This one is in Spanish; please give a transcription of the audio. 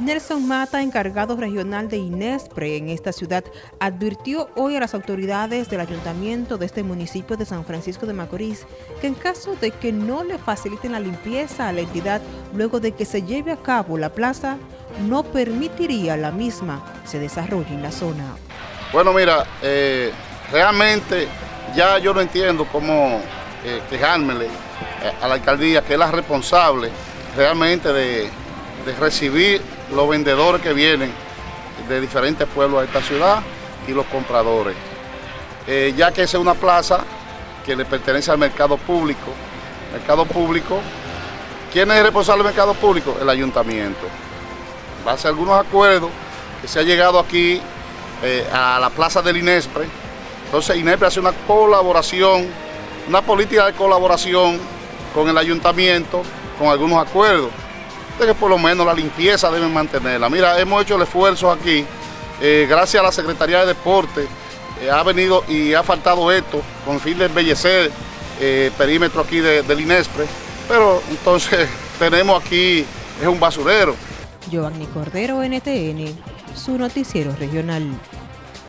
Nelson Mata, encargado regional de Inespre en esta ciudad, advirtió hoy a las autoridades del ayuntamiento de este municipio de San Francisco de Macorís que en caso de que no le faciliten la limpieza a la entidad luego de que se lleve a cabo la plaza, no permitiría la misma se desarrolle en la zona. Bueno, mira, eh, realmente ya yo no entiendo cómo eh, eh, a la alcaldía, que es la responsable realmente de, de recibir los vendedores que vienen de diferentes pueblos de esta ciudad y los compradores. Eh, ya que esa es una plaza que le pertenece al mercado público. Mercado público, ¿quién es el responsable del mercado público? El ayuntamiento. Hace algunos acuerdos que se ha llegado aquí eh, a la plaza del INESPRE. Entonces INESPRE hace una colaboración, una política de colaboración con el ayuntamiento, con algunos acuerdos de que por lo menos la limpieza deben mantenerla. Mira, hemos hecho el esfuerzo aquí, eh, gracias a la Secretaría de Deporte, eh, ha venido y ha faltado esto, con fin de embellecer el eh, perímetro aquí del Inespre, pero entonces tenemos aquí, es un basurero. Giovanni Cordero, NTN, su noticiero regional.